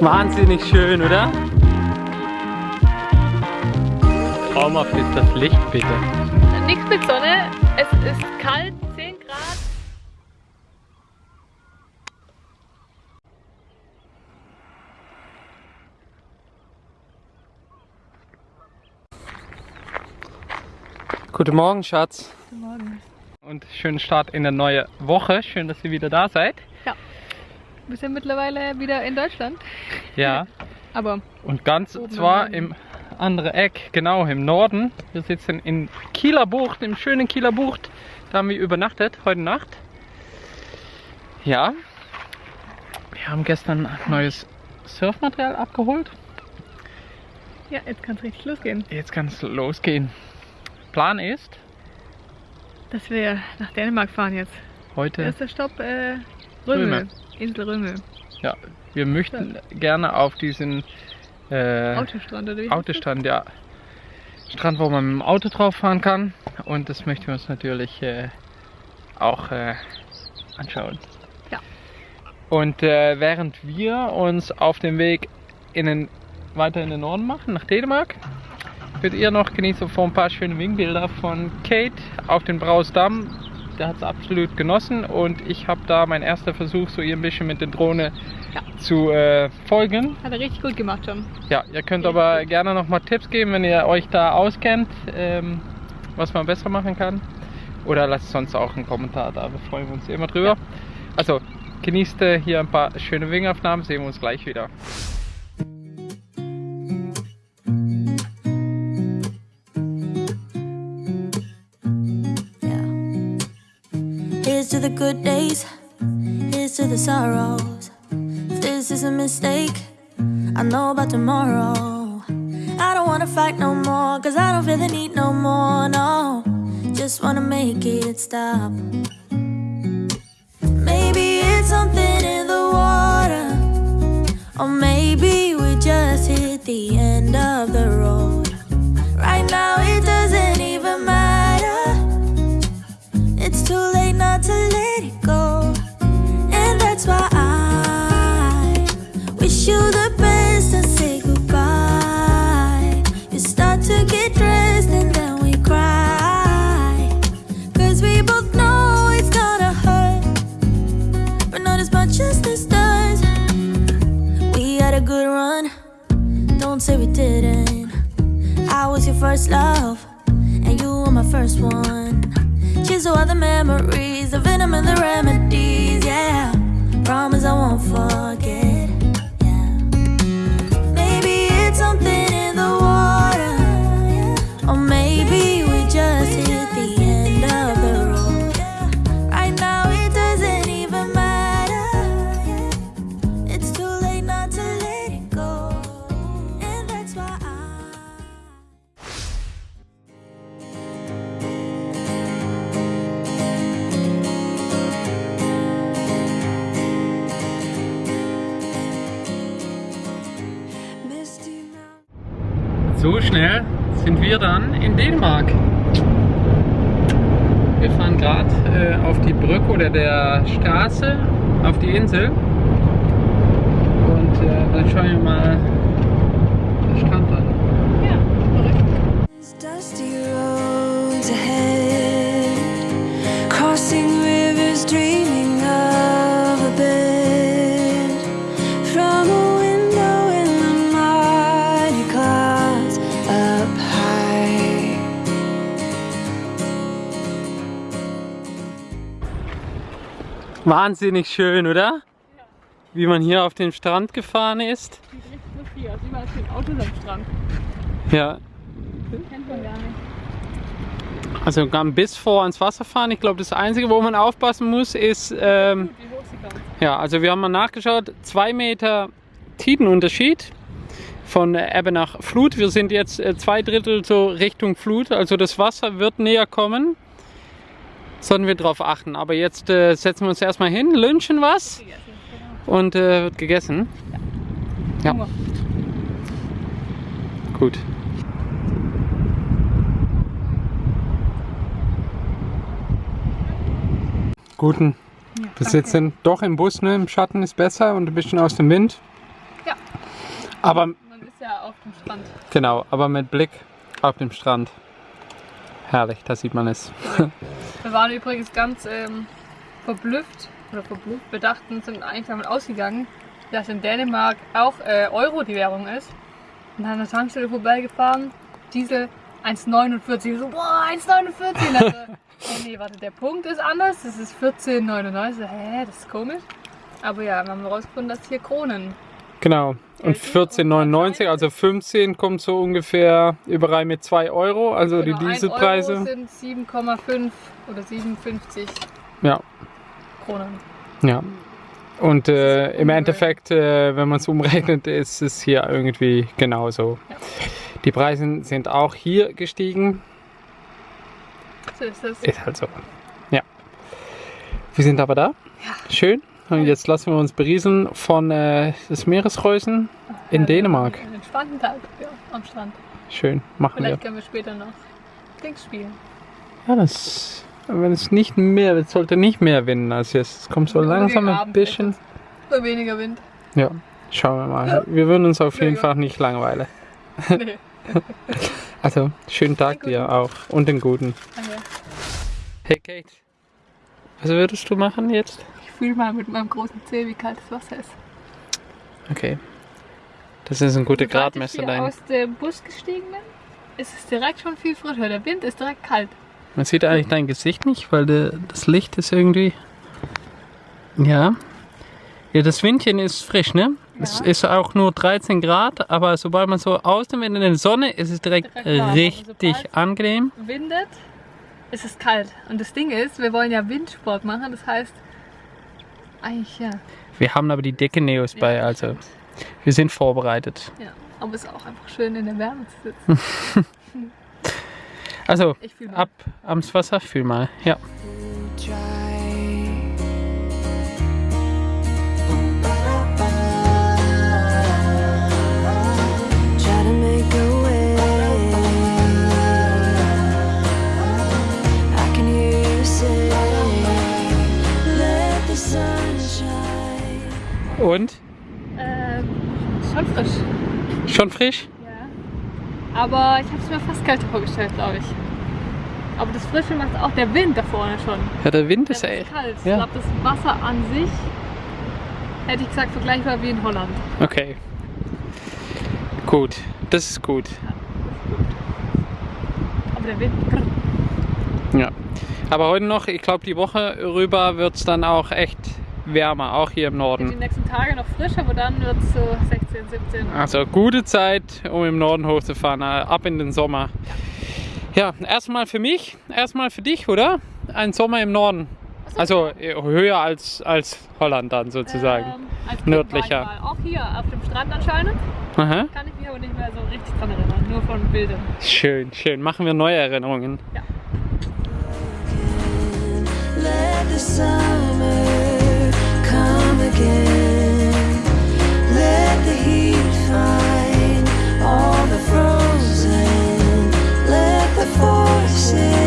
Wahnsinnig schön, oder? Traumhaft ist das Licht, bitte. Nichts mit Sonne, es ist kalt, 10 Grad. Guten Morgen, Schatz. Guten Morgen. Und schönen Start in der neue Woche. Schön, dass ihr wieder da seid. Wir sind mittlerweile wieder in Deutschland. Ja. Aber Und ganz zwar im andere Eck, genau im Norden. Wir sitzen in Kieler Bucht, im schönen Kieler Bucht. Da haben wir übernachtet, heute Nacht. Ja. Wir haben gestern neues Surfmaterial abgeholt. ja, jetzt kann es richtig losgehen. Jetzt kann es losgehen. Plan ist, Dass wir nach Dänemark fahren jetzt. heute, Erster Stopp, äh, Römel. Römel. Insel Römel. ja, wir möchten gerne auf diesen äh, Autostrand oder wie? Autostrand, ja. Strand, wo man mit dem Auto drauf fahren kann. Und das möchten wir uns natürlich äh, auch äh, anschauen. Ja. Und äh, während wir uns auf dem Weg in den, weiter in den Norden machen, nach Dänemark, könnt ihr noch genießen von ein paar schöne Wingbilder von Kate auf den Brausdamm. Der hat es absolut genossen und ich habe da mein erster Versuch, so ihr ein bisschen mit der Drohne Ja. zu äh, folgen. Hat er richtig gut gemacht schon. Ja, ihr könnt aber gerne noch mal Tipps geben, wenn ihr euch da auskennt, ähm, was man besser machen kann. Oder lasst sonst auch einen Kommentar da, wir freuen uns immer drüber. Also, genießt äh, hier ein paar schöne Wingaufnahmen, sehen wir uns gleich wieder. Here's to the good days, here's to the sorrows. If this is a mistake, I know about tomorrow. I don't wanna fight no more, cause I don't feel the need no more, no. Just wanna make it stop. Maybe it's something in the water, or maybe we just hit the end of the road. Let it go. And that's why I wish you the best and say goodbye. You start to get dressed and then we cry. Cause we both know it's gonna hurt, but not as much as this does. We had a good run, don't say we didn't. I was your first love, To all the memories, the venom and the remedies, yeah. Promise I won't forget, auf die Insel. Und äh, dann schauen wir mal den Strand an. Ja, verrückt. Wahnsinnig schön, oder? Wie man hier auf den Strand gefahren ist. Sieht richtig lustig aus. Überall stehen Autos am Strand. Ja, Kennt man gar nicht. also kann bis vor ans Wasser fahren. Ich glaube, das Einzige, wo man aufpassen muss, ist, ähm, ja, also wir haben mal nachgeschaut, zwei Meter Tidenunterschied von Ebbe nach Flut. Wir sind jetzt äh, zwei Drittel so Richtung Flut, also das Wasser wird näher kommen sollten wir drauf achten. Aber jetzt äh, setzen wir uns erstmal hin, lünchen was und äh, wird gegessen. Ja. Gut. Guten. Ja, Bis jetzt sind doch im Bus, ne? Im Schatten ist besser und ein bisschen aus dem Wind. Ja. Aber man ist ja auf dem Strand. Genau, aber mit Blick auf den Strand. Herrlich, da sieht man es. Wir waren übrigens ganz ähm, verblüfft oder verblüfft. Wir dachten, sind eigentlich davon ausgegangen, dass in Dänemark auch äh, Euro die Währung ist. Und dann an der Tankstelle vorbeigefahren, Diesel 1,49. Wir So, boah, 1,49. Und dann so, oh nee, warte, der Punkt ist anders. Das ist 14,99. So, Hä, das ist komisch. Aber ja, wir haben herausgefunden, dass hier Kronen. Genau. Und 14,99, also 15 kommt so ungefähr überall mit 2 Euro, also Genau, die Dieselpreise. Sind 7,5 oder 57 Ja, Kronen. ja. Und äh, im. Endeffekt, äh, wenn man es umrechnet, ist es hier irgendwie genauso. Ja. Die Preise sind auch hier gestiegen. So ist das. Ist halt so. Ja. Wir sind aber da. Schön. Und jetzt lassen wir uns berieseln von äh, des Meeresreusen in Ja, Dänemark. Einen entspannten Tag ja, am Strand. Schön, machen wir. Vielleicht können wir später noch Dings spielen. Ja, das, wenn es nicht mehr, es sollte nicht mehr winden als jetzt. Es kommt so Oder langsam ein bisschen. Oder weniger Wind. Ja, schauen wir mal. Wir würden uns auf Ja, jeden ja. Fall nicht langweilen. Nee. Also, schönen Tag dir auch und den guten. Danke. Hey Kate, was würdest du machen jetzt? Ich fühle mal mit meinem großen Zeh, wie kalt das Wasser ist. Okay. Das ist ein guter Gradmesser ich hier dein. aus dem Bus gestiegen bin, ist es direkt schon viel frischer. Der Wind ist direkt kalt. Man sieht eigentlich dein Gesicht nicht, weil der, das Licht ist irgendwie. Ja. Ja, das Windchen ist frisch, ne? Es Ja. ist auch nur 13 Grad, aber sobald man so aus dem Wind in die Sonne ist es direkt, Direkt aber richtig angenehm. Windet, ist es kalt. Und das Ding ist, wir wollen ja Windsport machen. Das heißt, eigentlich ja. Wir haben aber die dicke Neos bei, Ja, also stimmt. wir sind vorbereitet. Ja. Aber es ist auch einfach schön in der Wärme zu sitzen. Also, ab ans Wasser, fühl mal. Ja. Und? Ähm, schon frisch. Schon frisch? Ja. Aber ich habe es mir fast kälter vorgestellt, glaube ich. Aber das Frische macht auch der Wind da vorne schon. Ja, der Wind Der ist echt. kalt. ja. Ich glaube, das Wasser an sich, hätte ich gesagt, vergleichbar wie in Holland. Okay. Gut, das ist gut. Aber der Wind, Ja. Aber heute noch, ich glaube, die Woche rüber wird es dann auch echt wärmer, auch hier im die Norden. nächsten Tage noch frisch, aber dann wird es so 16, 17. Also gute Zeit, um im Norden hochzufahren, äh, ab in den Sommer. Ja, erstmal für mich, erstmal für dich, oder? Ein Sommer im Norden. Also äh, höher als, als Holland dann sozusagen. Ähm, als Kind Nördlicher. Auch hier auf dem Strand anscheinend. Aha. Kann ich mich aber nicht mehr so richtig dran erinnern, nur von Bildern. Schön, schön. Machen wir neue Erinnerungen. Let the summer forces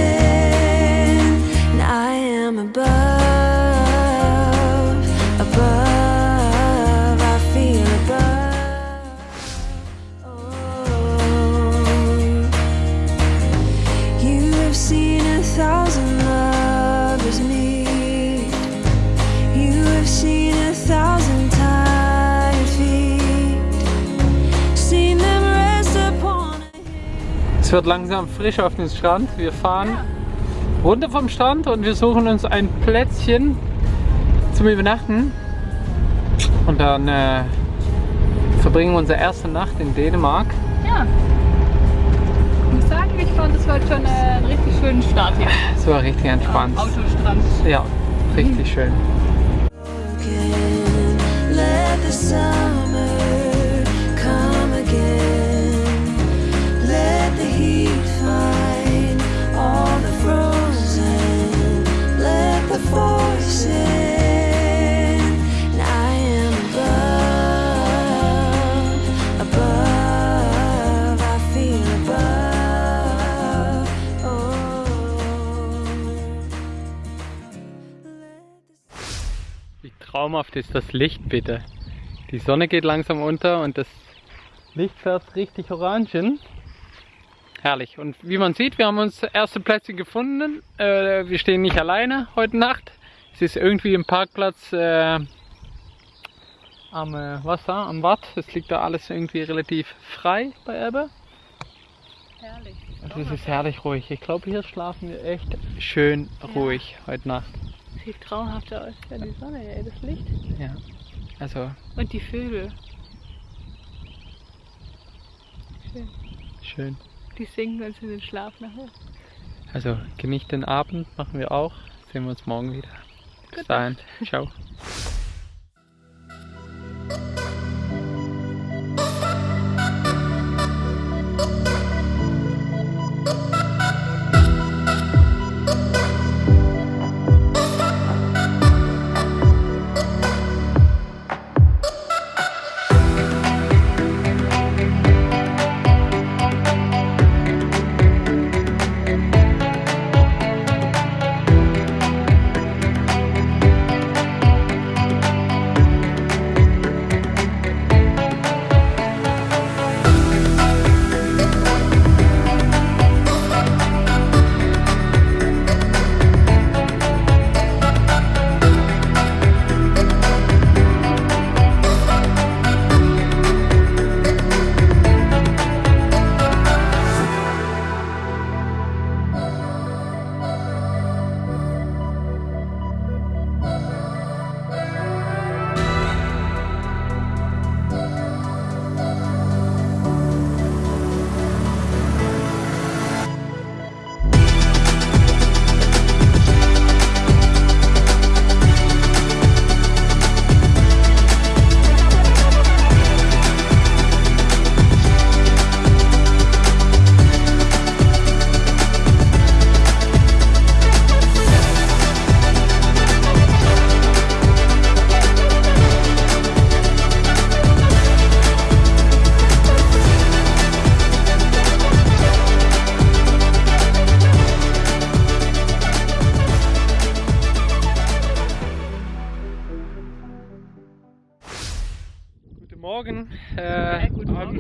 Es wird langsam frisch auf den Strand. Wir fahren runter vom Strand und wir suchen uns ein Plätzchen zum Übernachten. Und dann äh, verbringen wir unsere erste Nacht in Dänemark. Ja. Ich muss sagen, ich fand es heute schon äh, einen richtig schönen Start hier. Es war richtig entspannt. Am Autostrand. Ja, richtig schön. Traumhaft ist das Licht bitte. Die Sonne geht langsam unter und das Licht fährt richtig orangen. Herrlich. Und wie man sieht, wir haben uns erste Plätze gefunden. Äh, wir stehen nicht alleine heute Nacht. Es ist irgendwie ein Parkplatz äh, am äh, Wasser, am Watt. Es liegt da alles irgendwie relativ frei bei Ebbe. Herrlich. Und es ist herrlich ruhig. Ich glaube, hier schlafen wir echt schön ruhig heute Nacht. Sieht traumhaft aus. Ja, die Sonne, ey, das Licht. Ja. Also Und die Vögel. schön. Die singen uns in den Schlaf nachher. Also genießt den Abend, machen wir auch. Sehen wir uns morgen wieder. Bis dahin. Ciao.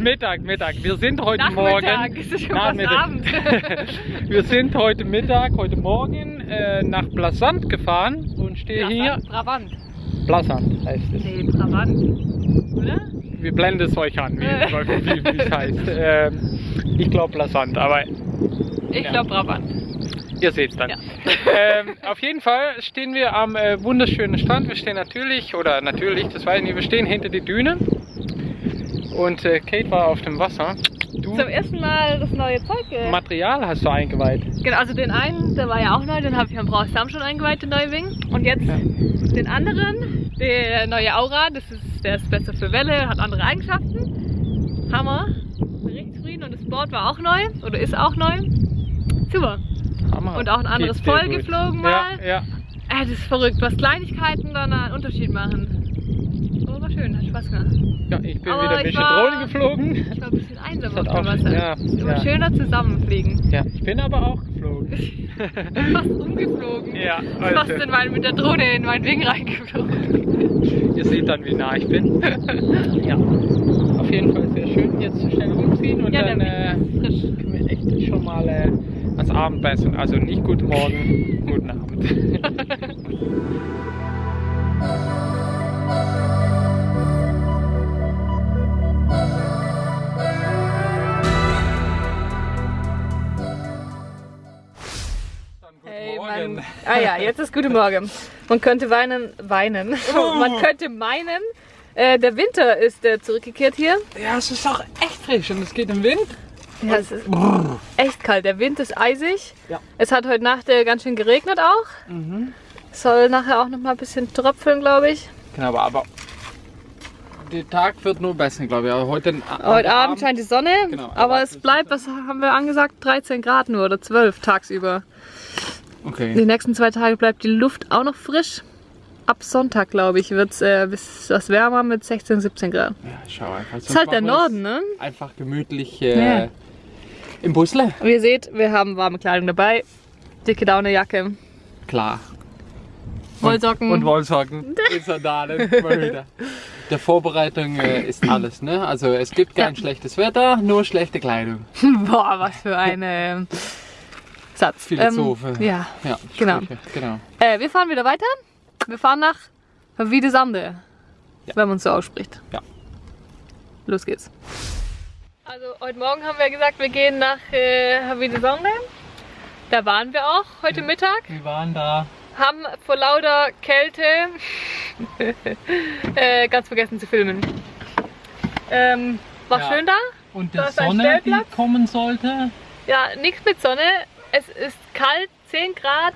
Mittag, Mittag. Wir sind heute Nachmittag, Morgen. es ist schon Nachmittag. Abend. Wir sind heute Mittag, heute Morgen äh, nach Blasant gefahren und stehen hier. Brabant. Blasant heißt es. Nee, Brabant. Oder? Wir blenden es euch an, wie, wie, wie es heißt. Ähm, ich glaube Blasant, aber Ich Ja. glaube Brabant. Ihr seht es dann. Ja. Ähm, auf jeden Fall stehen wir am äh, wunderschönen Strand. Wir stehen natürlich, oder natürlich, das weiß ich nicht, wir stehen hinter die Düne. Und äh, Kate war auf dem Wasser. Du, Zum ersten Mal das neue Zeug. Äh, Material hast du eingeweiht. genau, also den einen, der war ja auch neu, den habe ich am Brauch Sam schon eingeweiht, den neuen Wing. Und jetzt Ja. den anderen, der neue Aura, das ist, der ist besser für Welle, hat andere Eigenschaften. Hammer. Richtig zufrieden und das Board war auch neu, oder ist auch neu. Super. Hammer. Und auch ein anderes Voll gut. geflogen mal. Ja, ja. Äh, das ist verrückt, was Kleinigkeiten dann einen Unterschied machen. Schön, hat Spaß gemacht. ja ich bin Aber wieder ein bisschen war- Drohne geflogen. Ich war ein bisschen einsam auf dem auch- Wasser. ja, Ist immer ja. schöner zusammenfliegen. Ja, ich bin aber auch geflogen. Fast umgeflogen. Ja, Fast also. in mein, mit der Drohne in meinen Wing reingeflogen. Ihr seht dann, wie nah ich bin. ja. Auf jeden Fall sehr schön. Jetzt schnell umziehen und Ja, der dann äh, können wir echt schon mal äh, ans Abendessen. Also nicht guten Morgen, guten Abend. Ah ja, jetzt ist gute Morgen. Man könnte weinen, weinen. Man könnte meinen, äh, der Winter ist äh, zurückgekehrt hier. Ja, es ist auch echt frisch und es geht im Wind. Ja, es ist echt kalt. Der Wind ist eisig. Ja. Es hat heute Nacht äh, ganz schön geregnet auch. Es soll nachher auch noch mal ein bisschen tröpfeln, glaube ich. Genau, aber, aber der Tag wird nur besser, glaube ich. Heute, Heute Abend scheint die Sonne, Genau, aber es bleibt, was haben wir angesagt, 13 Grad nur oder 12 tagsüber. Okay. Die nächsten zwei Tage bleibt die Luft auch noch frisch. Ab Sonntag, glaube ich, wird es äh, bis wärmer mit 16, 17 Grad. Ja, schau einfach. Das ist halt der Norden, ne? Einfach gemütlich äh, Ja. im Busle. Und ihr seht, wir haben warme Kleidung dabei. Dicke Daunejacke. Klar. Wollsocken. Und Wollsocken. In Sandalen. Der Vorbereitung äh, ist alles, ne? Also es gibt kein Ja. schlechtes Wetter, nur schlechte Kleidung. Boah, was für ein ähm, Satz. Philosophe. Ähm, ja. Ja, Genau. Genau. Äh, wir fahren wieder weiter. Wir fahren nach Wiedesande, Ja. wenn man es so ausspricht. Ja. Los geht's. Also heute Morgen haben wir gesagt, wir gehen nach äh, Wiedesande. Da waren wir auch heute Mittag. Wir waren da. Haben vor lauter Kälte äh, ganz vergessen zu filmen. Ähm, war Ja. schön da. Und Da ein Sonne, die kommen sollte. Ja, nichts mit Sonne. Es ist kalt, 10 Grad.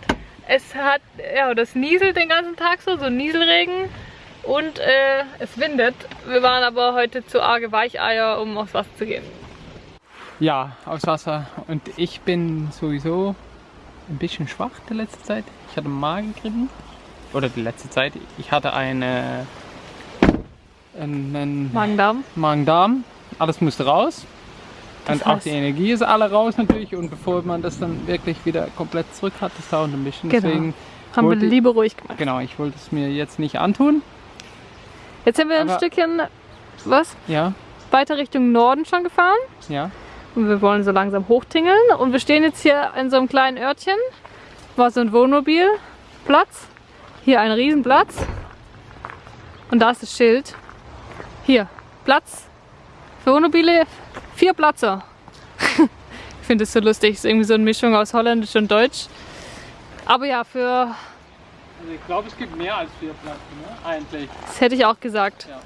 Es hat, ja, das nieselt den ganzen Tag so, so Nieselregen. Und äh, es windet. Wir waren aber heute zu arge Weicheier, um aufs Wasser zu gehen. Ja, aufs Wasser. Und ich bin sowieso ein bisschen schwach die letzte Zeit. Ich hatte Magengrippen. Oder die letzte Zeit. Ich hatte eine, einen Magen-Darm. Magen-Darm. Alles musste raus. Das und auch die Energie ist alle raus natürlich. Und bevor man das dann wirklich wieder komplett zurück hat, das dauert ein bisschen. Genau. Deswegen, Haben wir lieber ruhig gemacht. genau, ich wollte es mir jetzt nicht antun. Jetzt sind wir ein Stückchen, was? Ja, Weiter Richtung Norden schon gefahren. ja. Und wir wollen so langsam hochtingeln. Und wir stehen jetzt hier in so einem kleinen Örtchen. War so ein Wohnmobilplatz. Hier ein Riesenplatz. Und da ist das Schild. Hier, Platz für Wohnmobile, vier Platzer. ich finde das so lustig. Ist irgendwie so eine Mischung aus Holländisch und Deutsch. Aber ja, für, Also ich glaube, es gibt mehr als vier Plätze, ne? Eigentlich. das hätte ich auch gesagt. Ja.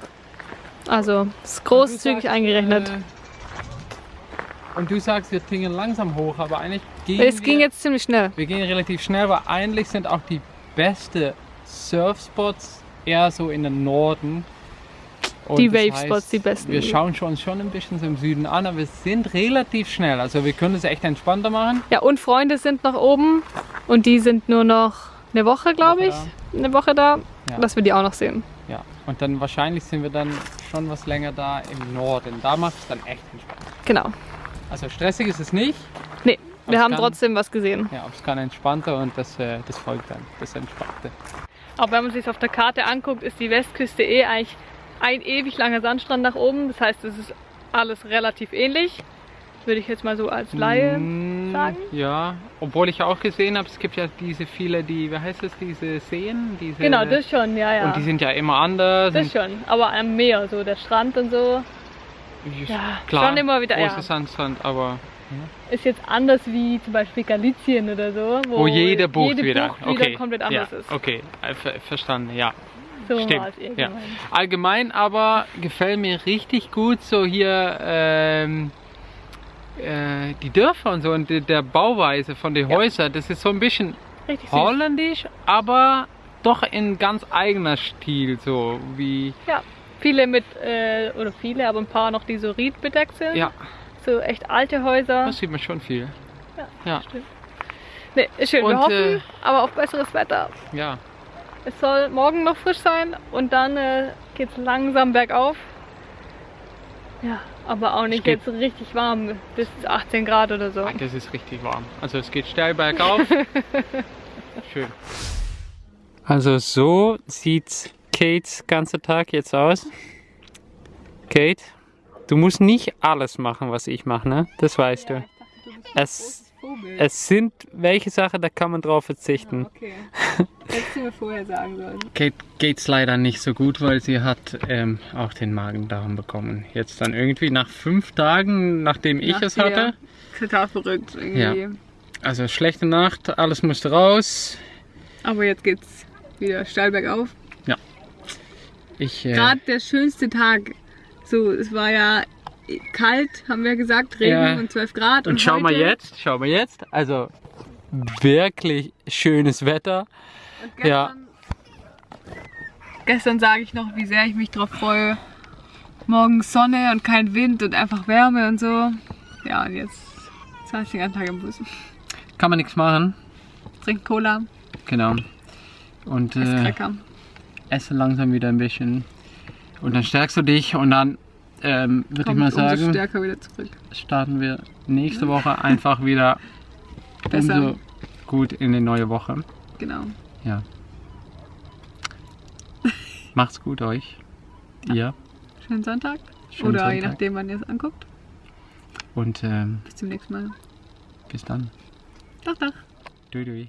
Also, ist großzügig sagst, eingerechnet. äh, und du sagst, wir tingeln langsam hoch, aber eigentlich gehen es wir, ging jetzt ziemlich schnell. wir gehen relativ schnell, weil eigentlich sind auch die besten Surfspots eher so in den Norden. Und Die das Wavespots, heißt, die besten. Wir schauen schon, uns schon ein bisschen so im Süden an, aber wir sind relativ schnell. Also wir können es echt entspannter machen. Ja, und Freunde sind noch oben und die sind nur noch eine Woche, glaube ich. Woche Eine Woche da, Ja. dass wir die auch noch sehen. Ja. Und dann wahrscheinlich sind wir dann schon was länger da im Norden. Da macht es dann echt entspannt. Genau. Also stressig ist es nicht. Nee, wir haben kann- trotzdem was gesehen. Ja, aber es kann entspannter und das, äh, das folgt dann, das Entspannte. Aber wenn man sich auf der Karte anguckt, ist die Westküste eh eigentlich ein ewig langer Sandstrand nach oben. Das heißt, es ist alles relativ ähnlich. Würde ich jetzt mal so als Laie Mm, sagen. Ja, obwohl ich auch gesehen habe, es gibt ja diese viele, die, wie heißt es, diese Seen? Diese, Genau, das schon, ja, ja. Und die sind ja immer anders. das schon. Aber am Meer, so der Strand und so, Ja, klar, schon immer wieder, große ja. Sandstrand, aber ist jetzt anders wie zum Beispiel Galicien oder so. wo jede Bucht jede wieder, Bucht okay, komplett anders ja, ist. Okay, äh, ver verstanden, ja. So Stimmt, ja. Allgemein aber gefällt mir richtig gut so hier ähm, äh, die Dörfer und so und die, der Bauweise von den Ja. Häusern. Das ist so ein bisschen Richtig süß. holländisch, aber doch in ganz eigener Stil, so wie Ja, viele mit, äh, oder viele, aber ein paar noch, die so riedbedeckt sind. ja, So echt alte Häuser. das sieht man schon viel. Ja, Stimmt. Nee, ist schön. Wir Und, hoffen äh, aber auf besseres Wetter. ja. Es soll morgen noch frisch sein und dann äh, geht es langsam bergauf. Ja, aber auch nicht jetzt richtig warm, bis 18 Grad oder so. Ah, Das ist richtig warm. Also es geht steil bergauf. Schön. Also so sieht Kates ganze Tag jetzt aus. Kate, du musst nicht alles machen, was ich mache, ne? Das weißt du. Es, es sind welche Sachen, da kann man drauf verzichten. Okay. Hättest du mir vorher sagen sollen. Kate geht's leider nicht so gut, weil sie hat ähm, auch den Magen-Darm bekommen. Jetzt dann irgendwie nach fünf Tagen, nachdem ich Nach es hatte. Total verrückt irgendwie. Also schlechte Nacht, alles musste raus. Aber jetzt geht's wieder steil bergauf. Ich, äh, Gerade der schönste Tag. So, es war ja kalt, haben wir gesagt, Regen Ja. und 12 Grad. Und, Und schau mal jetzt, schau mal jetzt. Also wirklich schönes Wetter. Und gestern, gestern sage ich noch, wie sehr ich mich drauf freue. Morgen Sonne und kein Wind und einfach Wärme und so. Ja, und jetzt saß ich den ganzen Tag im Bus. Kann man nichts machen. Trink Cola, Genau. Und äh, esse langsam wieder ein bisschen. Und dann stärkst du dich und dann ähm, würde ich mal sagen, stärker wieder zurück. starten wir nächste Woche einfach wieder Besser. umso gut in die neue Woche. Genau. Ja. Macht's gut euch. Ihr. Schönen Sonntag. Schönen Oder je Sonntag. nachdem, wann ihr es anguckt. Und ähm, Bis zum nächsten Mal. bis dann. Doch, doch. Dui dui.